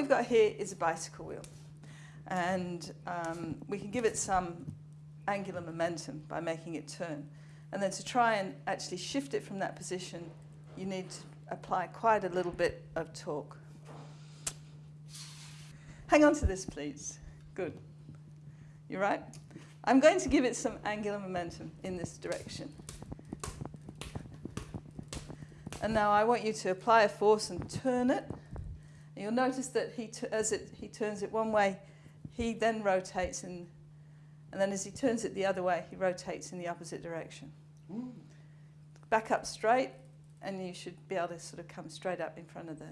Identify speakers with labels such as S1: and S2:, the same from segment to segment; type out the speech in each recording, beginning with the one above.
S1: we've got here is a bicycle wheel. And um, we can give it some angular momentum by making it turn. And then to try and actually shift it from that position, you need to apply quite a little bit of torque. Hang on to this, please. Good. You're right? I'm going to give it some angular momentum in this direction. And now I want you to apply a force and turn it. You'll notice that he as it, he turns it one way, he then rotates, in, and then as he turns it the other way, he rotates in the opposite direction. Ooh. Back up straight, and you should be able to sort of come straight up in front of the...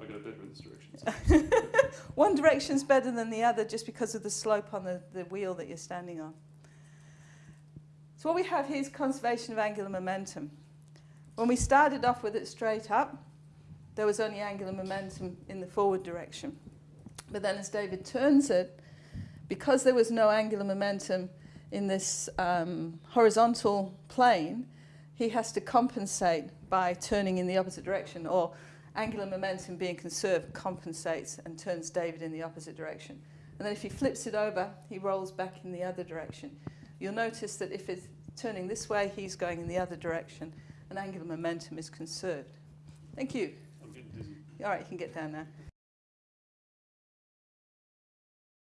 S2: I got better in this direction.
S1: One direction's better than the other just because of the slope on the, the wheel that you're standing on. So what we have here is conservation of angular momentum. When we started off with it straight up, there was only angular momentum in the forward direction. But then as David turns it, because there was no angular momentum in this um, horizontal plane, he has to compensate by turning in the opposite direction, or angular momentum being conserved compensates and turns David in the opposite direction. And then if he flips it over, he rolls back in the other direction. You'll notice that if it's turning this way, he's going in the other direction and angular momentum is conserved. Thank you. All right, you can get down now.